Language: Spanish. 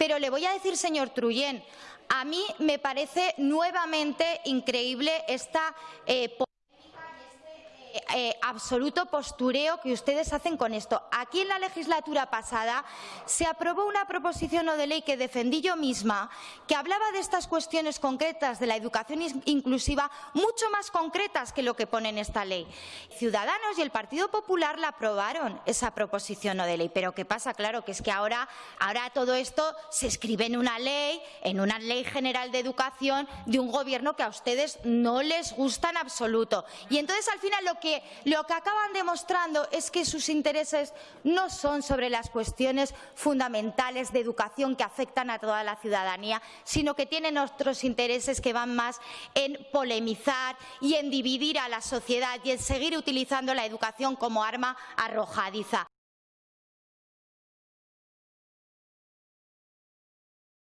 Pero le voy a decir, señor Truyen, a mí me parece nuevamente increíble esta eh, eh, absoluto postureo que ustedes hacen con esto. Aquí en la legislatura pasada se aprobó una proposición no de ley que defendí yo misma, que hablaba de estas cuestiones concretas de la educación inclusiva, mucho más concretas que lo que pone en esta ley. Ciudadanos y el Partido Popular la aprobaron, esa proposición no de ley. Pero ¿qué pasa? Claro, que es que ahora, ahora todo esto se escribe en una ley, en una ley general de educación de un gobierno que a ustedes no les gusta en absoluto. Y entonces, al final, lo lo que acaban demostrando es que sus intereses no son sobre las cuestiones fundamentales de educación que afectan a toda la ciudadanía, sino que tienen otros intereses que van más en polemizar y en dividir a la sociedad y en seguir utilizando la educación como arma arrojadiza.